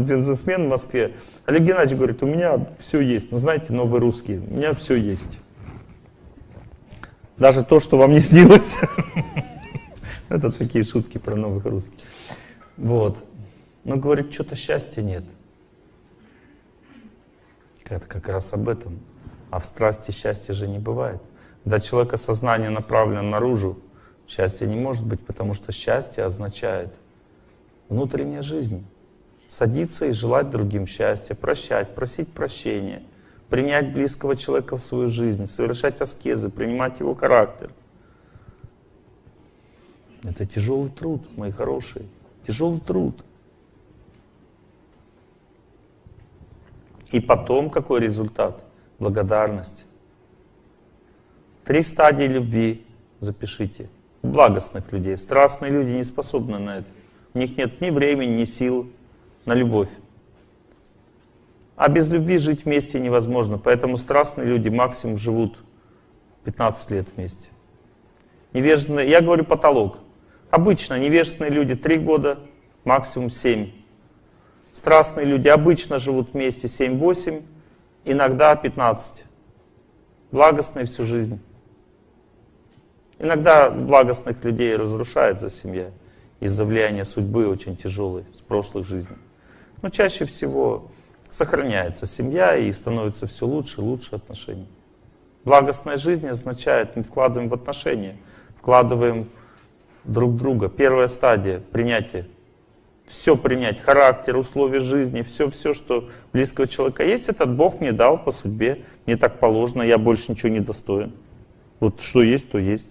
бизнесмен в Москве. Олег Геннадьевич говорит, у меня все есть. Ну, знаете, новый русский, у меня все есть. Даже то, что вам не снилось. Это такие шутки про новых русских. Вот. Но говорит, что-то счастья нет. Это как раз об этом. А в страсти счастья же не бывает. Когда человека сознание направлено наружу, счастья не может быть, потому что счастье означает внутренняя жизнь. Садиться и желать другим счастья, прощать, просить прощения, принять близкого человека в свою жизнь, совершать аскезы, принимать его характер. Это тяжелый труд, мои хорошие, тяжелый труд. И потом какой результат? Благодарность. Три стадии любви запишите. Благостных людей. Страстные люди не способны на это. У них нет ни времени, ни сил на любовь. А без любви жить вместе невозможно. Поэтому страстные люди максимум живут 15 лет вместе. Невежественные, я говорю потолок. Обычно невежественные люди 3 года, максимум 7. Страстные люди обычно живут вместе 7-8, иногда 15. Благостные всю жизнь. Иногда благостных людей разрушается семья из-за влияния судьбы очень тяжелой с прошлых жизней. Но чаще всего сохраняется семья и становится все лучше и лучше отношения. Благостная жизнь означает, мы вкладываем в отношения, вкладываем друг друга. Первая стадия — принятие. Все принять, характер, условия жизни, все-все, что близкого человека есть, этот Бог мне дал по судьбе, мне так положено, я больше ничего не достоин. Вот что есть, то есть.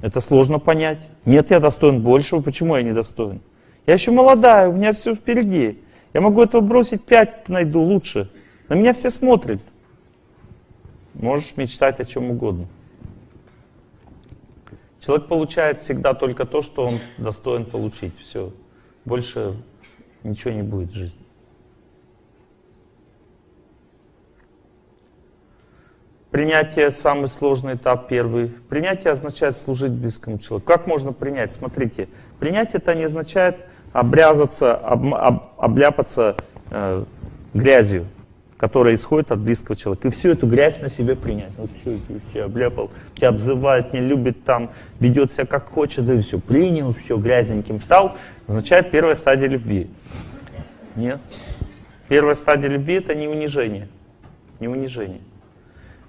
Это сложно понять. Нет, я достоин большего, почему я не достоин? Я еще молодая, у меня все впереди. Я могу этого бросить, пять найду лучше. На меня все смотрят. Можешь мечтать о чем угодно. Человек получает всегда только то, что он достоин получить. Все. Больше ничего не будет в жизни. Принятие – самый сложный этап, первый. Принятие означает служить близкому человеку. Как можно принять? Смотрите, принятие это не означает обрязаться, об, об, обляпаться э, грязью, которая исходит от близкого человека. И всю эту грязь на себе принять. Вот все, все обляпал, тебя обзывает, не любит там, ведет себя как хочет, и все, принял, все, грязненьким стал, означает первая стадия любви. Нет. Первая стадия любви это не унижение. Не унижение.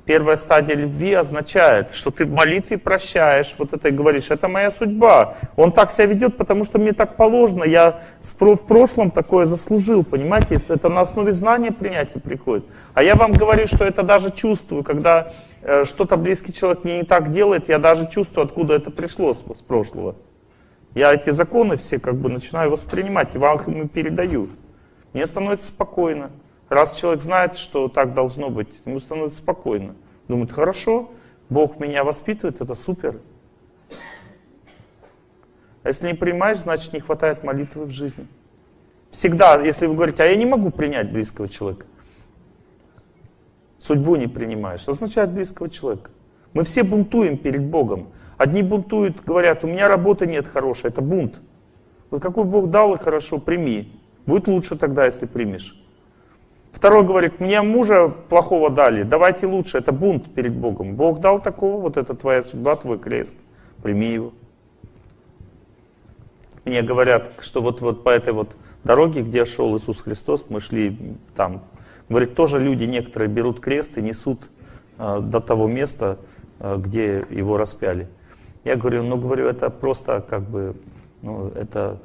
Первая стадия любви означает, что ты в молитве прощаешь, вот это и говоришь, это моя судьба. Он так себя ведет, потому что мне так положено, я в прошлом такое заслужил, понимаете? Это на основе знания принятия приходит. А я вам говорю, что это даже чувствую, когда э, что-то близкий человек мне не так делает, я даже чувствую, откуда это пришло с, с прошлого. Я эти законы все как бы начинаю воспринимать и вам их передаю. Мне становится спокойно. Раз человек знает, что так должно быть, ему становится спокойно. Думает, хорошо, Бог меня воспитывает, это супер. А если не принимаешь, значит не хватает молитвы в жизни. Всегда, если вы говорите, а я не могу принять близкого человека, судьбу не принимаешь, означает близкого человека. Мы все бунтуем перед Богом. Одни бунтуют, говорят, у меня работы нет хорошей, это бунт. Вот какой Бог дал и хорошо, прими. Будет лучше тогда, если примешь. Второй говорит, мне мужа плохого дали, давайте лучше, это бунт перед Богом. Бог дал такого, вот это твоя судьба, твой крест, прими его. Мне говорят, что вот, вот по этой вот дороге, где шел Иисус Христос, мы шли там, говорит, тоже люди некоторые берут крест и несут э, до того места, э, где его распяли. Я говорю, ну говорю, это просто как бы, ну это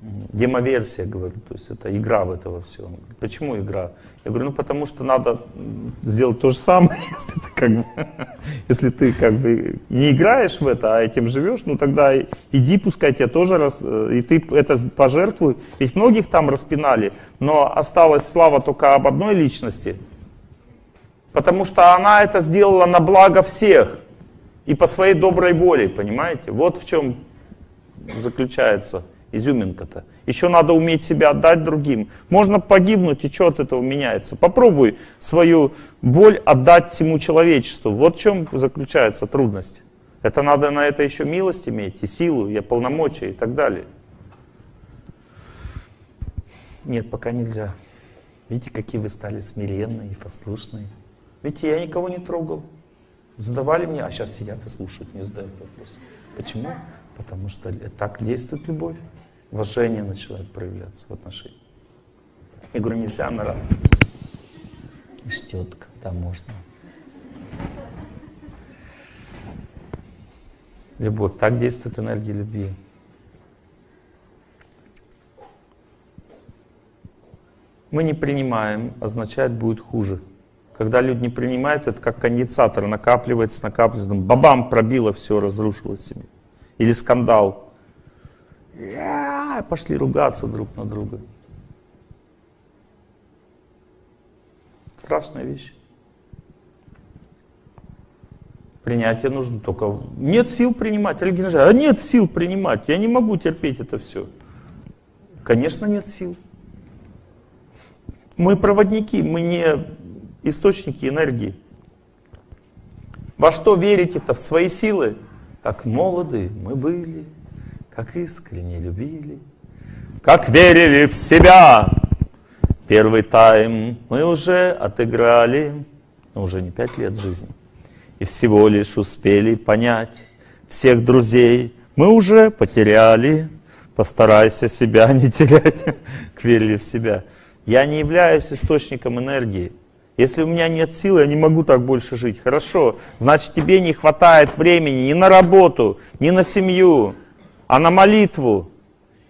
демоверсия, говорю, то есть это игра в этого всего. Почему игра? Я говорю, ну потому что надо сделать то же самое, если ты как бы, если ты как бы не играешь в это, а этим живешь, ну тогда иди, пускай тебя тоже раз, э, и ты это пожертвуй. Ведь многих там распинали, но осталась слава только об одной личности, потому что она это сделала на благо всех и по своей доброй воле, понимаете? Вот в чем заключается изюминка-то. Еще надо уметь себя отдать другим. Можно погибнуть, и что от этого меняется? Попробуй свою боль отдать всему человечеству. Вот в чем заключается трудность. Это надо на это еще милость иметь, и силу, и полномочия, и так далее. Нет, пока нельзя. Видите, какие вы стали смиренные и послушные. Видите, я никого не трогал. Задавали мне, а сейчас сидят и слушают, не задают вопрос. Почему? Потому что так действует любовь. Уважение начинает проявляться в отношениях. Я говорю, нельзя на раз. И ждет, когда можно. Любовь. Так действует энергия любви. Мы не принимаем, означает будет хуже. Когда люди не принимают, это как конденсатор, накапливается, накапливается, бабам пробило, все, разрушило себе. Или скандал. Я, пошли ругаться друг на друга. Страшная вещь. Принятие нужно только... Нет сил принимать. Олег а нет сил принимать. Я не могу терпеть это все. Конечно, нет сил. Мы проводники, мы не источники энергии. Во что верите-то? В свои силы? Как молоды мы были, как искренне любили, как верили в себя. Первый тайм мы уже отыграли, но уже не пять лет жизни. И всего лишь успели понять всех друзей мы уже потеряли. Постарайся себя не терять, к верили в себя. Я не являюсь источником энергии. Если у меня нет сил, я не могу так больше жить. Хорошо, значит тебе не хватает времени ни на работу, ни на семью, а на молитву.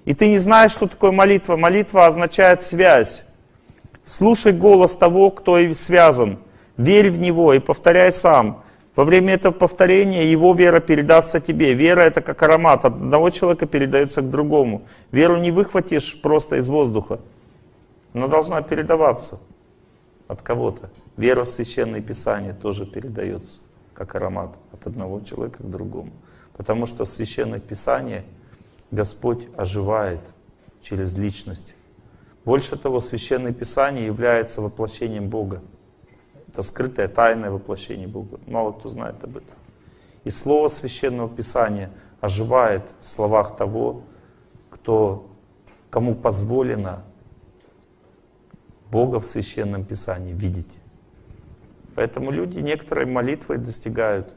И ты не знаешь, что такое молитва. Молитва означает связь. Слушай голос того, кто и связан. Верь в него и повторяй сам. Во время этого повторения его вера передастся тебе. Вера это как аромат. От одного человека передается к другому. Веру не выхватишь просто из воздуха. Она должна передаваться от кого-то. Вера в Священное Писание тоже передается, как аромат, от одного человека к другому. Потому что Священное Писание Господь оживает через личность. Больше того, Священное Писание является воплощением Бога. Это скрытое, тайное воплощение Бога. Мало кто знает об этом. И Слово Священного Писания оживает в словах того, кто, кому позволено Бога в Священном Писании видеть. Поэтому люди некоторые молитвой достигают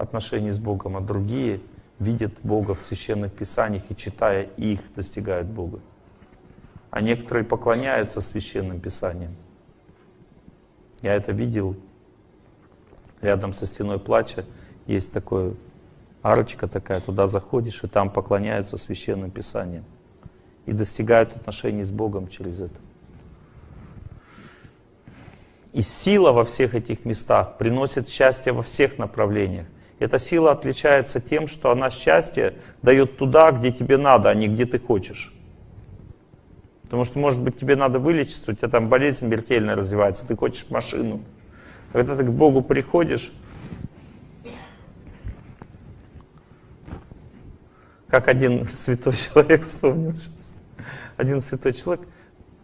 отношений с Богом, а другие видят Бога в Священных Писаниях и, читая их, достигают Бога. А некоторые поклоняются Священным Писаниям. Я это видел. Рядом со стеной плача есть такое арочка такая, туда заходишь, и там поклоняются Священным Писаниям. И достигают отношений с Богом через это. И сила во всех этих местах приносит счастье во всех направлениях. Эта сила отличается тем, что она счастье дает туда, где тебе надо, а не где ты хочешь. Потому что, может быть, тебе надо вылечиться, у тебя там болезнь смертельно развивается, ты хочешь машину. Когда ты к Богу приходишь, как один святой человек вспомнил сейчас, один святой человек,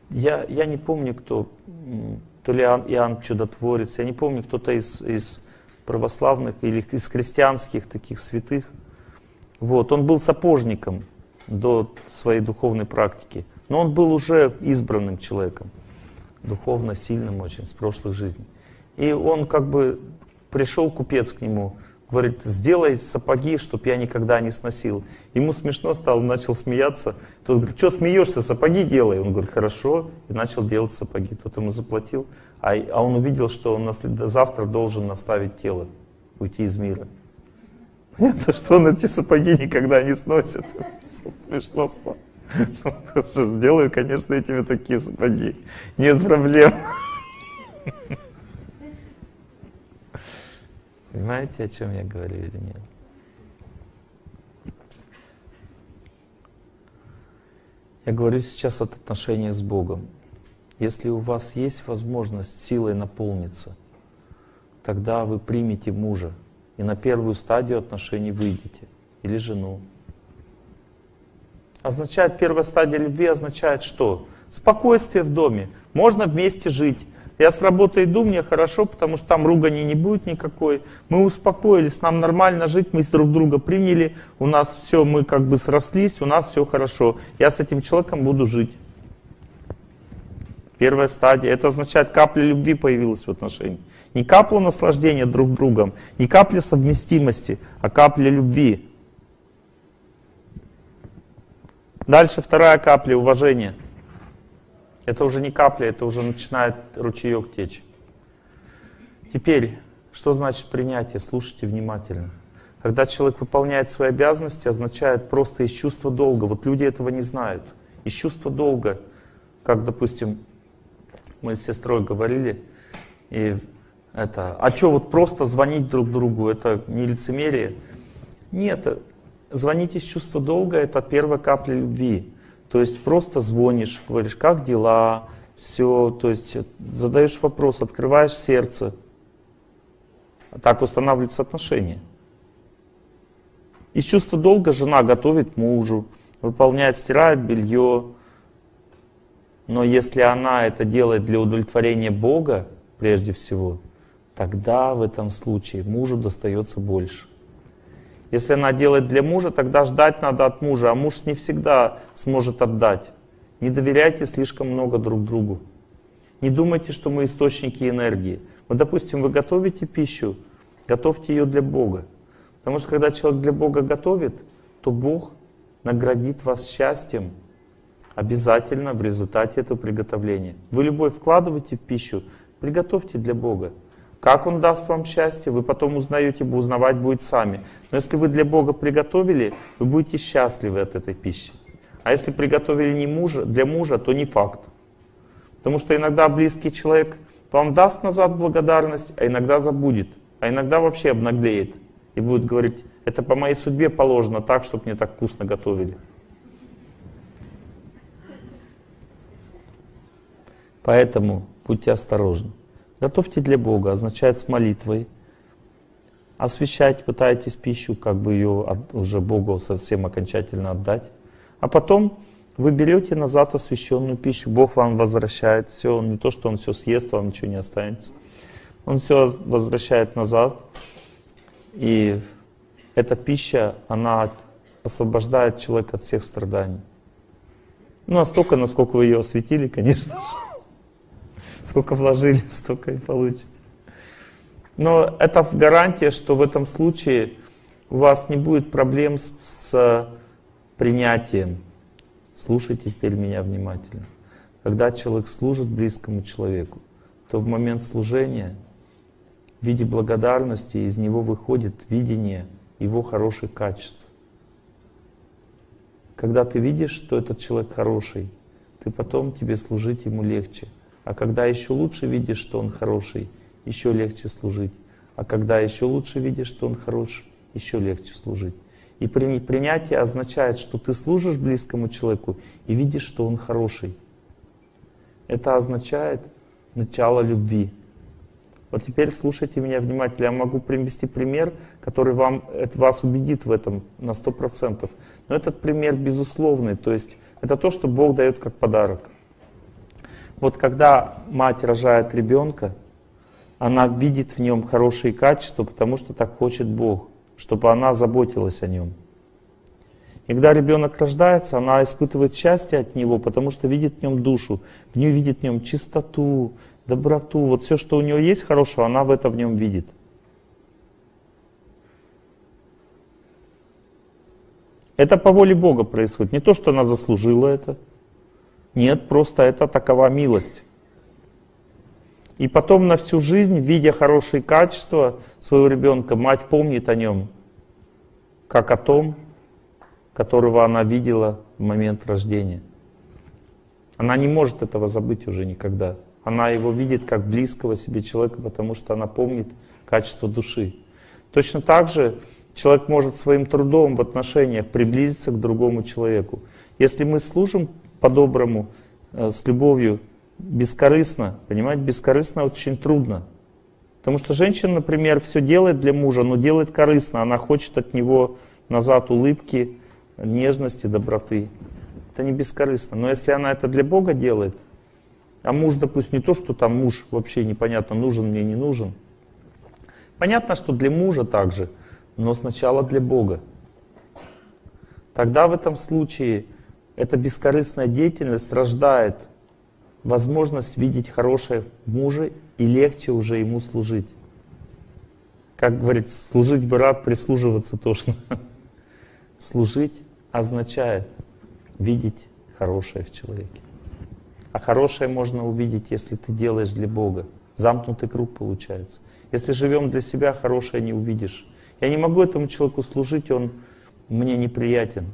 я, я не помню, кто, то ли Иоанн Чудотворец, я не помню, кто-то из, из православных или из христианских таких святых. Вот, он был сапожником до своей духовной практики, но он был уже избранным человеком, духовно сильным очень, с прошлых жизней. И он как бы пришел купец к нему, Говорит, сделай сапоги, чтобы я никогда не сносил. Ему смешно стало, начал смеяться. Тот говорит, что смеешься, сапоги делай. Он говорит, хорошо, и начал делать сапоги. Тот ему заплатил, а, а он увидел, что он завтра должен наставить тело, уйти из мира. Понятно, что он эти сапоги никогда не сносит. Смешно стало. Сделаю, конечно, этими такие сапоги. Нет проблем. Понимаете, о чем я говорю или нет? Я говорю сейчас от отношения с Богом. Если у вас есть возможность силой наполниться, тогда вы примете мужа и на первую стадию отношений выйдете, или жену. Означает, первая стадия любви означает что? Спокойствие в доме, можно вместе жить, я с работы иду, мне хорошо, потому что там ругани не будет никакой. Мы успокоились, нам нормально жить, мы друг друга приняли, у нас все, мы как бы срослись, у нас все хорошо. Я с этим человеком буду жить. Первая стадия, это означает, капля любви появилась в отношении. Не капля наслаждения друг другом, не капля совместимости, а капля любви. Дальше вторая капля уважения. Это уже не капля, это уже начинает ручеек течь. Теперь, что значит принятие? Слушайте внимательно. Когда человек выполняет свои обязанности, означает просто из чувства долга. Вот люди этого не знают. Из чувства долга, как, допустим, мы с сестрой говорили, и это, а что, вот просто звонить друг другу, это не лицемерие? Нет, звонить из чувства долга — это первая капля любви. То есть просто звонишь, говоришь, как дела, все, то есть задаешь вопрос, открываешь сердце. Так устанавливаются отношения. Из чувства долга жена готовит мужу, выполняет, стирает белье, но если она это делает для удовлетворения Бога, прежде всего, тогда в этом случае мужу достается больше. Если она делает для мужа, тогда ждать надо от мужа, а муж не всегда сможет отдать. Не доверяйте слишком много друг другу. Не думайте, что мы источники энергии. Вот, допустим, вы готовите пищу, готовьте ее для Бога. Потому что когда человек для Бога готовит, то Бог наградит вас счастьем, обязательно в результате этого приготовления. Вы любовь вкладываете в пищу, приготовьте для Бога. Как Он даст вам счастье, вы потом узнаете, узнавать будет сами. Но если вы для Бога приготовили, вы будете счастливы от этой пищи. А если приготовили не мужа, для мужа, то не факт. Потому что иногда близкий человек вам даст назад благодарность, а иногда забудет. А иногда вообще обнаглеет и будет говорить, это по моей судьбе положено так, чтобы мне так вкусно готовили. Поэтому будьте осторожны. Готовьте для Бога, означает с молитвой. Освещать пытайтесь пищу, как бы ее уже Богу совсем окончательно отдать. А потом вы берете назад освященную пищу, Бог вам возвращает все, не то, что Он все съест, вам ничего не останется. Он все возвращает назад, и эта пища, она освобождает человека от всех страданий. Ну, настолько, насколько вы ее осветили, конечно же. Сколько вложили, столько и получите. Но это гарантия, что в этом случае у вас не будет проблем с, с принятием. Слушайте теперь меня внимательно. Когда человек служит близкому человеку, то в момент служения в виде благодарности из него выходит видение его хороших качеств. Когда ты видишь, что этот человек хороший, ты потом тебе служить ему легче. А когда еще лучше видишь, что он хороший, еще легче служить. А когда еще лучше видишь, что он хорош, еще легче служить. И принятие означает, что ты служишь близкому человеку и видишь, что он хороший. Это означает начало любви. Вот теперь слушайте меня внимательно. Я могу привести пример, который вам, это вас убедит в этом на 100%. Но этот пример безусловный. То есть это то, что Бог дает как подарок. Вот когда мать рожает ребенка, она видит в нем хорошие качества, потому что так хочет Бог, чтобы она заботилась о нем. И когда ребенок рождается, она испытывает счастье от него, потому что видит в нем душу, в нее видит в нем чистоту, доброту. Вот все, что у нее есть хорошего, она в это в нем видит. Это по воле Бога происходит. Не то, что она заслужила это. Нет, просто это такова милость. И потом на всю жизнь, видя хорошие качества своего ребенка, мать помнит о нем, как о том, которого она видела в момент рождения. Она не может этого забыть уже никогда. Она его видит как близкого себе человека, потому что она помнит качество души. Точно так же человек может своим трудом в отношениях приблизиться к другому человеку. Если мы служим по-доброму, э, с любовью, бескорыстно. Понимаете, бескорыстно очень трудно. Потому что женщина, например, все делает для мужа, но делает корыстно. Она хочет от него назад улыбки, нежности, доброты. Это не бескорыстно. Но если она это для Бога делает, а муж, допустим, не то, что там муж вообще непонятно, нужен мне, не нужен. Понятно, что для мужа также, но сначала для Бога. Тогда в этом случае эта бескорыстная деятельность рождает возможность видеть хорошее в муже и легче уже ему служить. Как говорит, служить бы рад, прислуживаться тошно. Служить означает видеть хорошее в человеке. А хорошее можно увидеть, если ты делаешь для Бога. Замкнутый круг получается. Если живем для себя, хорошее не увидишь. Я не могу этому человеку служить, он мне неприятен.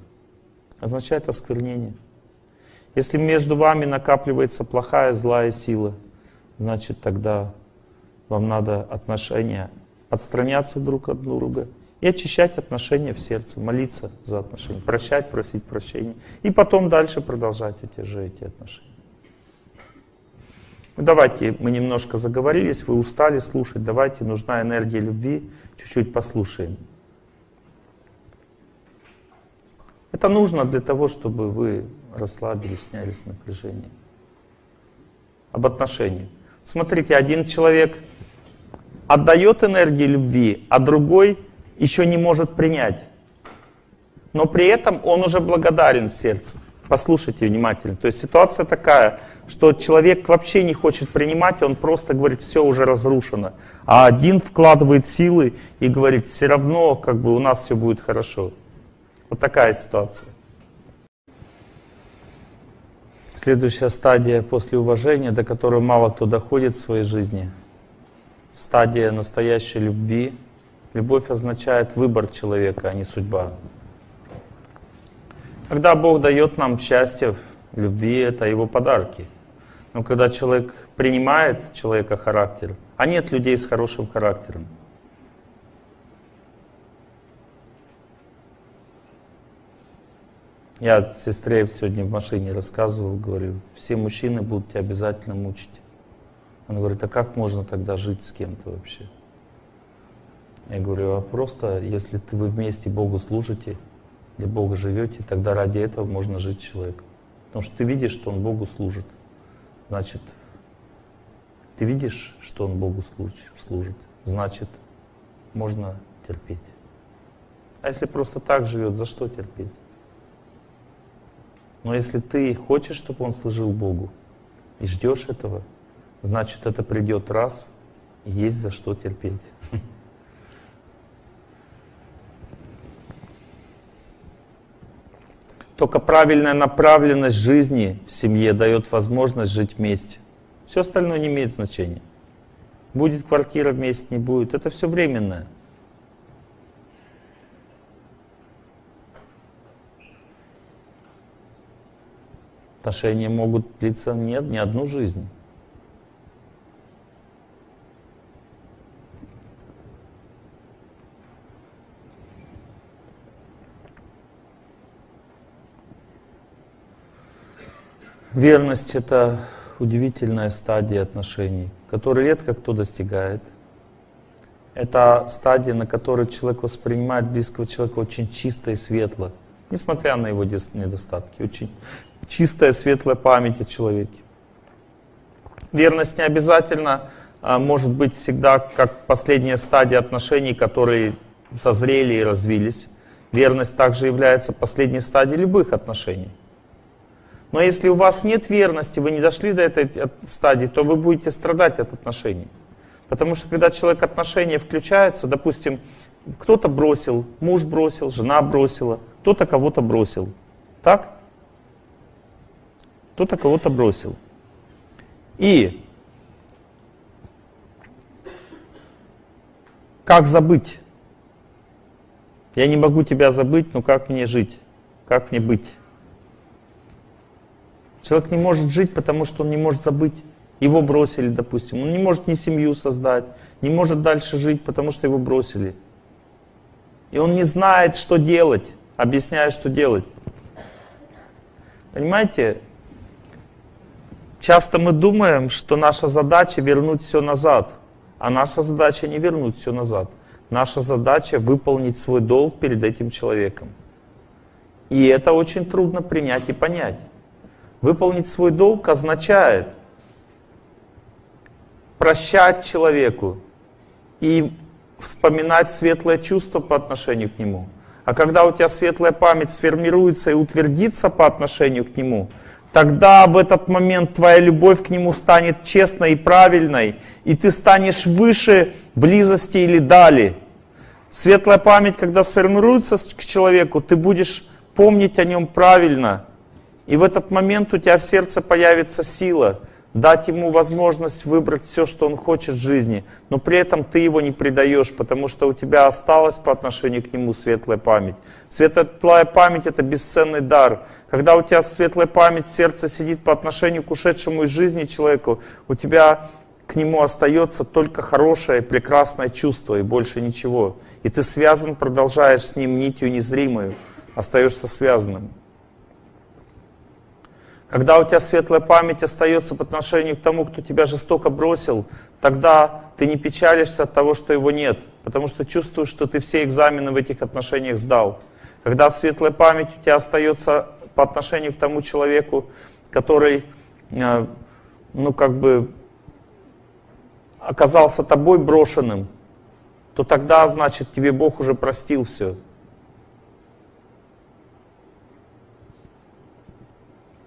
Означает осквернение. Если между вами накапливается плохая, злая сила, значит тогда вам надо отношения отстраняться друг от друга и очищать отношения в сердце, молиться за отношения, прощать, просить прощения. И потом дальше продолжать эти же эти отношения. Ну, давайте, мы немножко заговорились, вы устали слушать, давайте, нужна энергия любви, чуть-чуть послушаем. Это нужно для того, чтобы вы расслабились, снялись напряжение. Об отношениях. Смотрите, один человек отдает энергию любви, а другой еще не может принять. Но при этом он уже благодарен в сердце. Послушайте внимательно. То есть ситуация такая, что человек вообще не хочет принимать, он просто говорит, все уже разрушено. А один вкладывает силы и говорит, все равно как бы у нас все будет хорошо. Вот такая ситуация. Следующая стадия после уважения, до которой мало кто доходит в своей жизни. Стадия настоящей любви. Любовь означает выбор человека, а не судьба. Когда Бог дает нам счастье, любви, это Его подарки. Но когда человек принимает человека характер, а нет людей с хорошим характером, Я сестре сегодня в машине рассказывал, говорю, все мужчины будут тебя обязательно мучить. Она говорит, а как можно тогда жить с кем-то вообще? Я говорю, а просто, если ты, вы вместе Богу служите, для Бога живете, тогда ради этого можно жить с человеком. Потому что ты видишь, что он Богу служит. Значит, ты видишь, что он Богу служит. Значит, можно терпеть. А если просто так живет, за что терпеть? Но если ты хочешь, чтобы он служил Богу, и ждешь этого, значит это придет раз, и есть за что терпеть. Только правильная направленность жизни в семье дает возможность жить вместе. Все остальное не имеет значения. Будет квартира вместе, не будет. Это все временное. Отношения могут длиться нет, не одну жизнь. Верность — это удивительная стадия отношений, которую редко кто достигает. Это стадия, на которой человек воспринимает близкого человека очень чисто и светло, несмотря на его недостатки. Очень чистая, светлая память о человеке. Верность не обязательно а, может быть всегда как последняя стадия отношений, которые созрели и развились. Верность также является последней стадией любых отношений. Но если у вас нет верности, вы не дошли до этой стадии, то вы будете страдать от отношений. Потому что когда человек отношения включается, допустим, кто-то бросил, муж бросил, жена бросила, кто-то кого-то бросил. Так? Кто-то кого-то бросил. И как забыть? Я не могу тебя забыть, но как мне жить? Как мне быть? Человек не может жить, потому что он не может забыть. Его бросили, допустим. Он не может ни семью создать, не может дальше жить, потому что его бросили. И он не знает, что делать, объясняя, что делать. Понимаете, Часто мы думаем, что наша задача вернуть все назад, а наша задача не вернуть все назад. Наша задача выполнить свой долг перед этим человеком. И это очень трудно принять и понять. Выполнить свой долг означает прощать человеку и вспоминать светлое чувство по отношению к нему. А когда у тебя светлая память сформируется и утвердится по отношению к нему, тогда в этот момент твоя любовь к нему станет честной и правильной, и ты станешь выше близости или дали. Светлая память, когда сформируется к человеку, ты будешь помнить о нем правильно. И в этот момент у тебя в сердце появится сила – дать ему возможность выбрать все, что он хочет в жизни, но при этом ты его не предаешь, потому что у тебя осталась по отношению к нему светлая память. Светлая память — это бесценный дар. Когда у тебя светлая память сердце сидит по отношению к ушедшему из жизни человеку, у тебя к нему остается только хорошее, прекрасное чувство и больше ничего. И ты связан, продолжаешь с ним нитью незримую, остаешься связанным. Когда у тебя светлая память остается по отношению к тому, кто тебя жестоко бросил, тогда ты не печалишься от того, что его нет, потому что чувствуешь, что ты все экзамены в этих отношениях сдал. Когда светлая память у тебя остается по отношению к тому человеку, который, э, ну как бы, оказался тобой брошенным, то тогда, значит, тебе Бог уже простил все.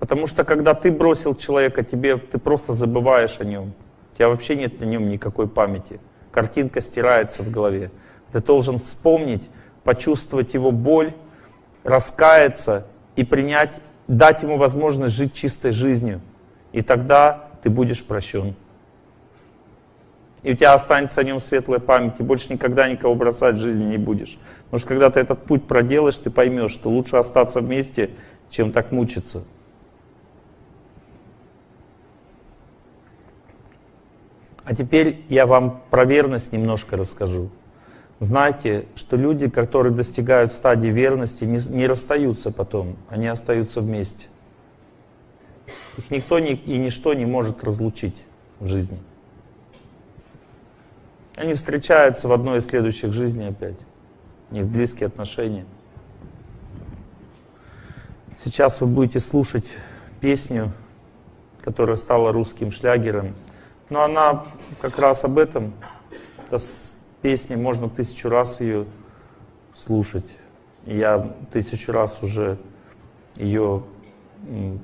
Потому что когда ты бросил человека, тебе, ты просто забываешь о нем. У тебя вообще нет на нем никакой памяти. Картинка стирается в голове. Ты должен вспомнить, почувствовать его боль, раскаяться и принять, дать ему возможность жить чистой жизнью. И тогда ты будешь прощен. И у тебя останется о нем светлая память, и больше никогда никого бросать в жизни не будешь. Потому что когда ты этот путь проделаешь, ты поймешь, что лучше остаться вместе, чем так мучиться. А теперь я вам про верность немножко расскажу. Знайте, что люди, которые достигают стадии верности, не, не расстаются потом, они остаются вместе. Их никто ни, и ничто не может разлучить в жизни. Они встречаются в одной из следующих жизней опять. У них близкие отношения. Сейчас вы будете слушать песню, которая стала русским шлягером. Но она как раз об этом. Это песня, можно тысячу раз ее слушать. Я тысячу раз уже ее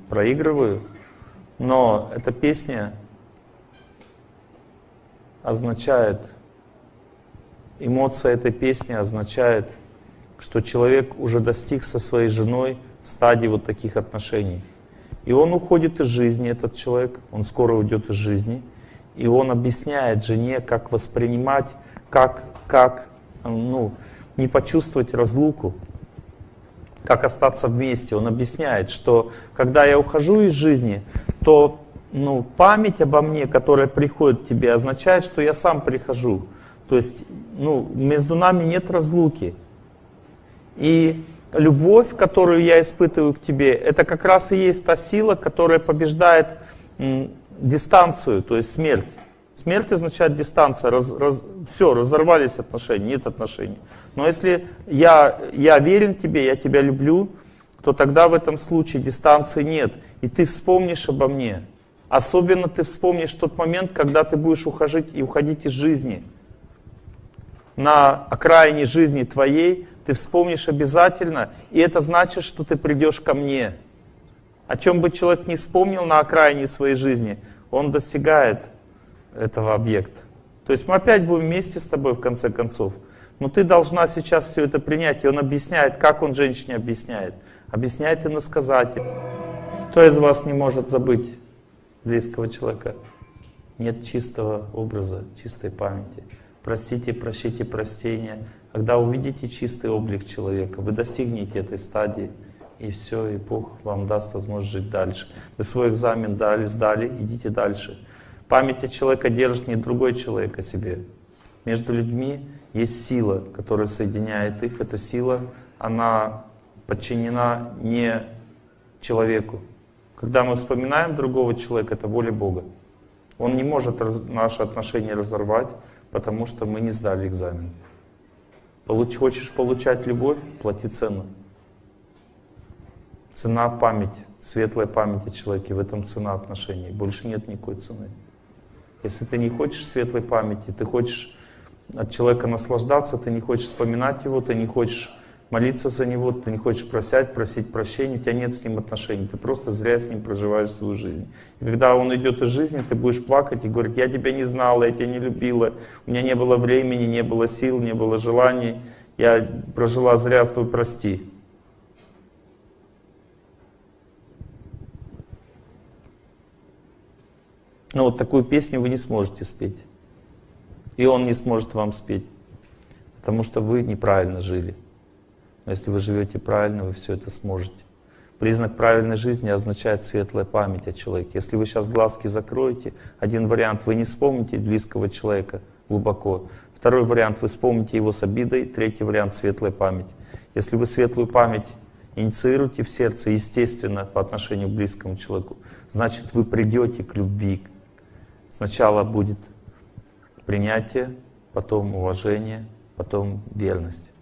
проигрываю. Но эта песня означает, эмоция этой песни означает, что человек уже достиг со своей женой стадии вот таких отношений. И он уходит из жизни, этот человек, он скоро уйдет из жизни. И он объясняет жене, как воспринимать, как, как ну, не почувствовать разлуку, как остаться вместе. Он объясняет, что когда я ухожу из жизни, то ну, память обо мне, которая приходит к тебе, означает, что я сам прихожу. То есть ну, между нами нет разлуки. И любовь, которую я испытываю к тебе, это как раз и есть та сила, которая побеждает дистанцию, то есть смерть. Смерть означает дистанция, раз, раз, все, разорвались отношения, нет отношений. Но если я, я верен тебе, я тебя люблю, то тогда в этом случае дистанции нет. И ты вспомнишь обо мне. Особенно ты вспомнишь тот момент, когда ты будешь уходить и уходить из жизни. На окраине жизни твоей ты вспомнишь обязательно, и это значит, что ты придешь ко мне. О чем бы человек не вспомнил на окраине своей жизни, он достигает этого объекта. То есть мы опять будем вместе с тобой в конце концов. Но ты должна сейчас все это принять. И он объясняет, как он женщине объясняет. Объясняет иносказатель. Кто из вас не может забыть близкого человека? Нет чистого образа, чистой памяти. Простите, прощите, прощения. Когда увидите чистый облик человека, вы достигнете этой стадии и все, и Бог вам даст возможность жить дальше. Вы свой экзамен дали, сдали, идите дальше. Память о человека держит не другой человек о себе. Между людьми есть сила, которая соединяет их. Эта сила, она подчинена не человеку. Когда мы вспоминаем другого человека, это воля Бога. Он не может наши отношения разорвать, потому что мы не сдали экзамен. Получ, хочешь получать любовь, плати цену. Цена память, светлая память о человеке, в этом цена отношений. Больше нет никакой цены. Если ты не хочешь светлой памяти, ты хочешь от человека наслаждаться, ты не хочешь вспоминать его, ты не хочешь молиться за него, ты не хочешь просять, просить прощения, у тебя нет с ним отношений, ты просто зря с ним проживаешь свою жизнь. И когда он идет из жизни, ты будешь плакать и говорить, я тебя не знала, я тебя не любила, у меня не было времени, не было сил, не было желаний, я прожила зря, твой прости. Но вот такую песню вы не сможете спеть. И он не сможет вам спеть, потому что вы неправильно жили. Но если вы живете правильно, вы все это сможете. Признак правильной жизни означает светлая память о человеке. Если вы сейчас глазки закроете, один вариант вы не вспомните близкого человека глубоко, второй вариант вы вспомните его с обидой, третий вариант светлая память. Если вы светлую память инициируете в сердце, естественно, по отношению к близкому человеку, значит вы придете к любви. Сначала будет принятие, потом уважение, потом верность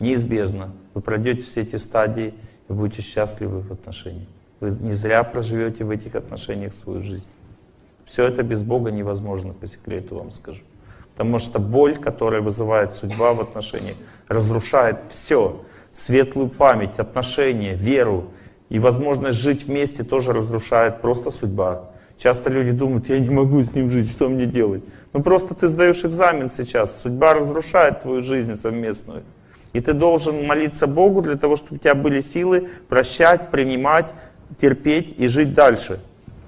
неизбежно. Вы пройдете все эти стадии и будете счастливы в отношениях. Вы не зря проживете в этих отношениях свою жизнь. Все это без Бога невозможно, по секрету вам скажу. Потому что боль, которая вызывает судьба в отношениях, разрушает все. Светлую память, отношения, веру и возможность жить вместе тоже разрушает просто судьба. Часто люди думают, я не могу с ним жить, что мне делать? Ну просто ты сдаешь экзамен сейчас, судьба разрушает твою жизнь совместную. И ты должен молиться Богу для того, чтобы у тебя были силы прощать, принимать, терпеть и жить дальше.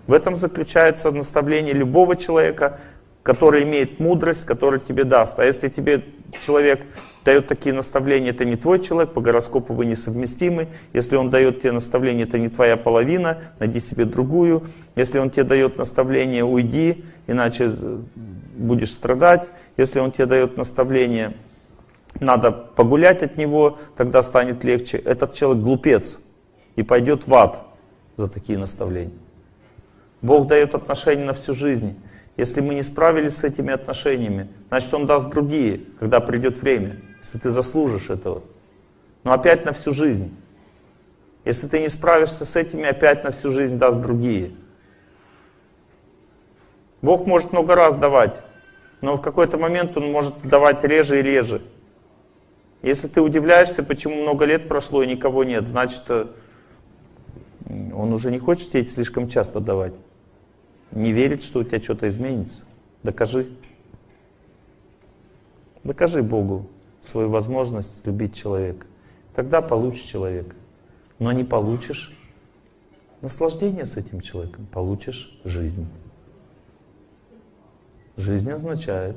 В этом заключается наставление любого человека, который имеет мудрость, который тебе даст. А если тебе человек дает такие наставления, это не твой человек, по гороскопу вы несовместимы. Если он дает тебе наставление, это не твоя половина, найди себе другую. Если он тебе дает наставление, уйди, иначе будешь страдать. Если он тебе дает наставление, надо погулять от него, тогда станет легче. Этот человек глупец и пойдет в ад за такие наставления. Бог дает отношения на всю жизнь. Если мы не справились с этими отношениями, значит Он даст другие, когда придет время, если ты заслужишь этого. Но опять на всю жизнь. Если ты не справишься с этими, опять на всю жизнь даст другие. Бог может много раз давать, но в какой-то момент Он может давать реже и реже. Если ты удивляешься, почему много лет прошло и никого нет, значит, э, он уже не хочет тебе слишком часто давать. Не верит, что у тебя что-то изменится. Докажи. Докажи Богу свою возможность любить человека. Тогда получишь человека. Но не получишь наслаждение с этим человеком, получишь жизнь. Жизнь означает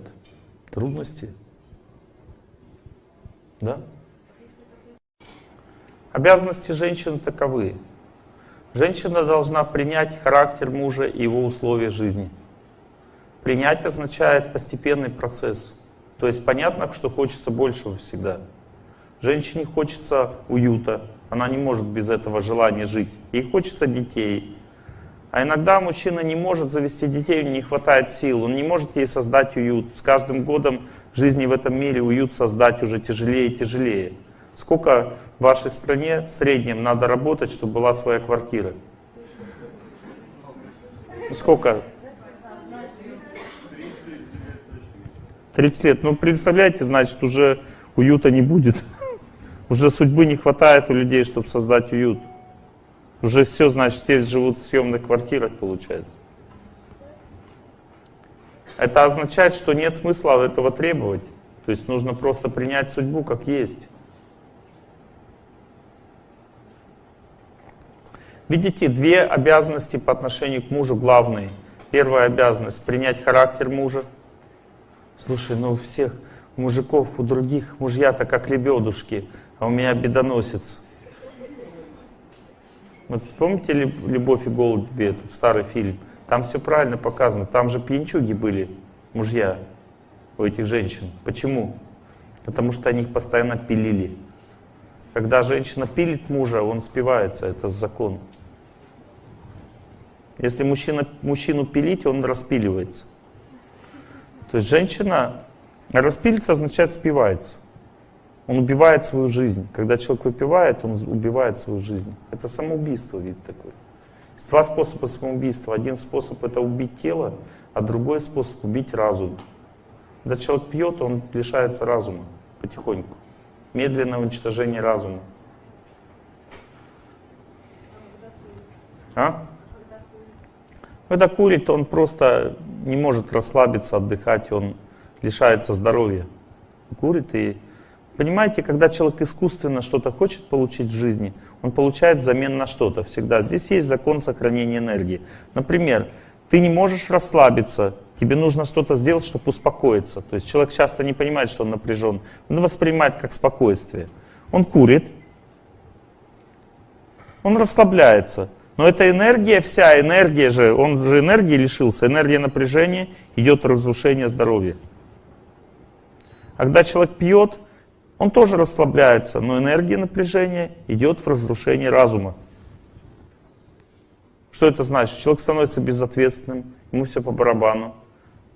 трудности, да? Обязанности женщины таковы. Женщина должна принять характер мужа и его условия жизни. Принять означает постепенный процесс. То есть понятно, что хочется большего всегда. Женщине хочется уюта, она не может без этого желания жить. Ей хочется детей. А иногда мужчина не может завести детей, у него не хватает сил, он не может ей создать уют. С каждым годом жизни в этом мире уют создать уже тяжелее и тяжелее. Сколько в вашей стране в среднем надо работать, чтобы была своя квартира? Сколько? 30 лет. Ну, представляете, значит, уже уюта не будет. Уже судьбы не хватает у людей, чтобы создать уют. Уже все, значит, все живут в съемных квартирах, получается. Это означает, что нет смысла этого требовать. То есть нужно просто принять судьбу как есть. Видите, две обязанности по отношению к мужу главные. Первая обязанность — принять характер мужа. Слушай, ну у всех мужиков, у других мужья-то как лебедушки, а у меня бедоносец. Вот помните «Любовь и голуби» этот старый фильм? Там все правильно показано. Там же пьянчуги были, мужья у этих женщин. Почему? Потому что они их постоянно пилили. Когда женщина пилит мужа, он спивается, это закон. Если мужчина, мужчину пилить, он распиливается. То есть женщина распилиться означает спивается. Он убивает свою жизнь. Когда человек выпивает, он убивает свою жизнь. Это самоубийство, вид такой. Есть два способа самоубийства. Один способ это убить тело, а другой способ убить разум. Когда человек пьет, он лишается разума потихоньку. медленное уничтожение разума. А? Когда курит, он просто не может расслабиться, отдыхать, он лишается здоровья. Курит и... Понимаете, когда человек искусственно что-то хочет получить в жизни, он получает взамен на что-то всегда. Здесь есть закон сохранения энергии. Например, ты не можешь расслабиться, тебе нужно что-то сделать, чтобы успокоиться. То есть человек часто не понимает, что он напряжен. Он воспринимает как спокойствие. Он курит, он расслабляется. Но эта энергия, вся энергия же, он же энергии лишился, энергия напряжения, идет разрушение здоровья. А когда человек пьет, он тоже расслабляется, но энергия напряжения идет в разрушение разума. Что это значит? Человек становится безответственным, ему все по барабану.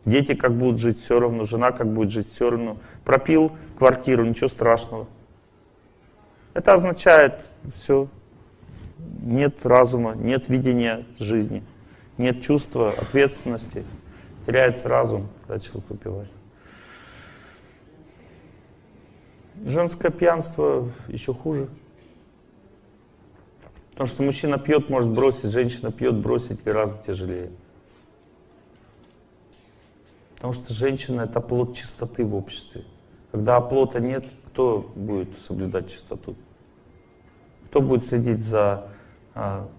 Дети как будут жить, все равно, жена как будет жить, все равно. Пропил квартиру, ничего страшного. Это означает все, нет разума, нет видения жизни, нет чувства ответственности, теряется разум, когда человек выпивает. Женское пьянство еще хуже. Потому что мужчина пьет, может бросить, женщина пьет, бросить гораздо тяжелее. Потому что женщина — это плод чистоты в обществе. Когда оплота нет, кто будет соблюдать чистоту? Кто будет следить за а,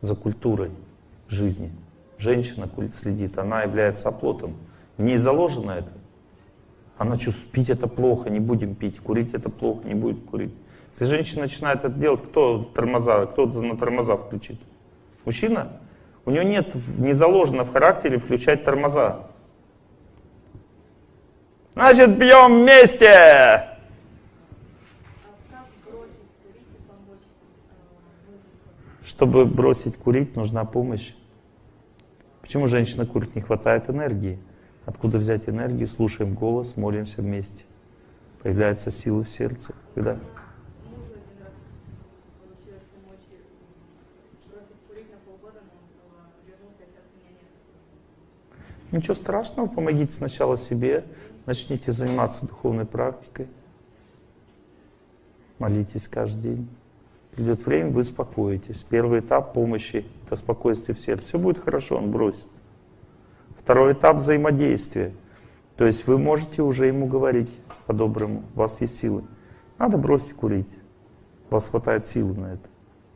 за культурой жизни. Женщина следит, она является оплотом. В ней заложено это. Она чувствует, пить это плохо, не будем пить, курить это плохо, не будем курить. Если женщина начинает это делать, кто тормоза, кто на тормоза включит? Мужчина? У него нет, не заложено в характере включать тормоза. Значит, пьем вместе! Чтобы бросить курить, нужна помощь. Почему женщина курит? Не хватает энергии. Откуда взять энергию? Слушаем голос, молимся вместе. Появляется сила в сердце. Когда? Ничего страшного, помогите сначала себе, начните заниматься духовной практикой, молитесь каждый день. Придет время, вы успокоитесь. Первый этап помощи — это спокойствие в сердце. Все будет хорошо, он бросит. Второй этап взаимодействия. То есть вы можете уже ему говорить по-доброму, у вас есть силы. Надо бросить курить. У вас хватает силы на это.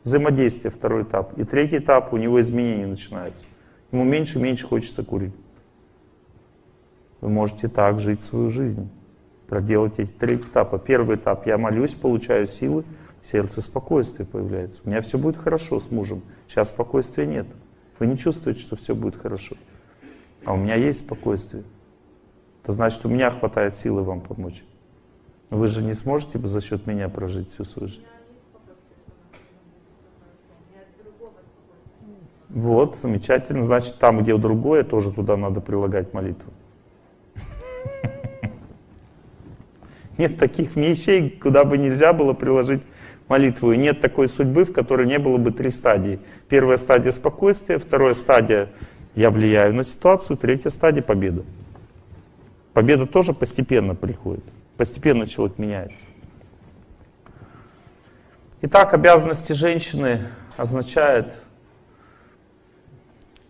Взаимодействие, второй этап. И третий этап, у него изменения начинаются. Ему меньше и меньше хочется курить. Вы можете так жить свою жизнь. Проделать эти три этапа. Первый этап, я молюсь, получаю силы сердце спокойствие появляется. У меня все будет хорошо с мужем. Сейчас спокойствия нет. Вы не чувствуете, что все будет хорошо. А у меня есть спокойствие. Это значит, у меня хватает силы вам помочь. Вы же не сможете за счет меня прожить всю свою жизнь. Вот, замечательно. Значит, там, где другое, тоже туда надо прилагать молитву. Нет таких вещей, куда бы нельзя было приложить молитву. И нет такой судьбы, в которой не было бы три стадии. Первая стадия спокойствия, вторая стадия я влияю на ситуацию, третья стадия победа. Победа тоже постепенно приходит. Постепенно человек меняется. Итак, обязанности женщины означает,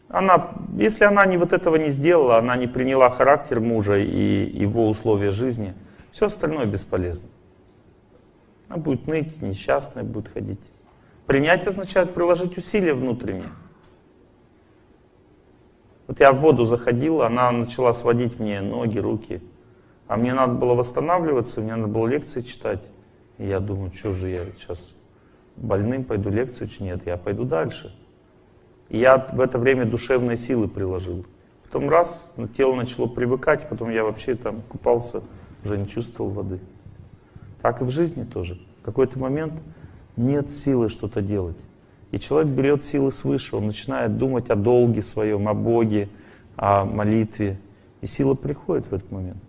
она, если она не вот этого не сделала, она не приняла характер мужа и его условия жизни, все остальное бесполезно. Она будет ныть, несчастная будет ходить. Принять означает приложить усилия внутренние. Вот я в воду заходил, она начала сводить мне ноги, руки. А мне надо было восстанавливаться, мне надо было лекции читать. И я думаю, что же я сейчас больным пойду лекцию учить? Нет, я пойду дальше. И я в это время душевные силы приложил. Потом раз, тело начало привыкать, потом я вообще там купался, уже не чувствовал воды. Так и в жизни тоже. В какой-то момент нет силы что-то делать. И человек берет силы свыше, он начинает думать о долге своем, о Боге, о молитве. И сила приходит в этот момент.